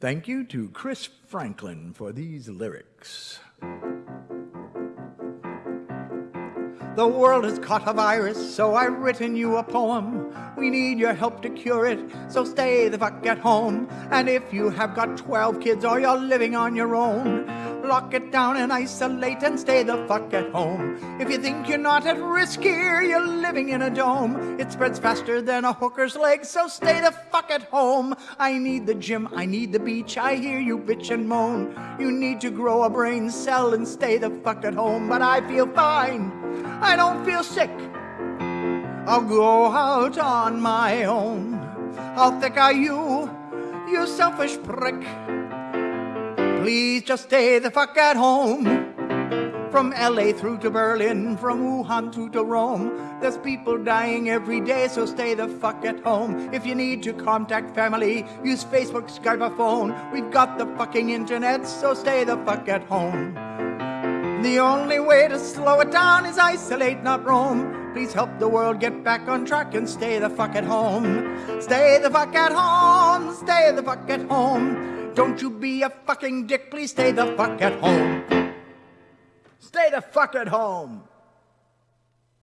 Thank you to Chris Franklin for these lyrics. The world has caught a virus, so I've written you a poem. We need your help to cure it, so stay the fuck at home. And if you have got 12 kids or you're living on your own, lock it down and isolate and stay the fuck at home. If you think you're not at risk here, you're living in a dome. It spreads faster than a hooker's leg, so stay the fuck at home. I need the gym, I need the beach, I hear you bitch and moan. You need to grow a brain cell and stay the fuck at home, but I feel fine. I don't feel sick. I'll go out on my own. How thick are you, you selfish prick? Please just stay the fuck at home. From LA through to Berlin, from Wuhan through to Rome. There's people dying every day, so stay the fuck at home. If you need to contact family, use Facebook, Skype, or phone. We've got the fucking internet, so stay the fuck at home. The only way to slow it down is isolate, not roam. Please help the world get back on track and stay the fuck at home. Stay the fuck at home, stay the fuck at home. Don't you be a fucking dick, please stay the fuck at home. Stay the fuck at home.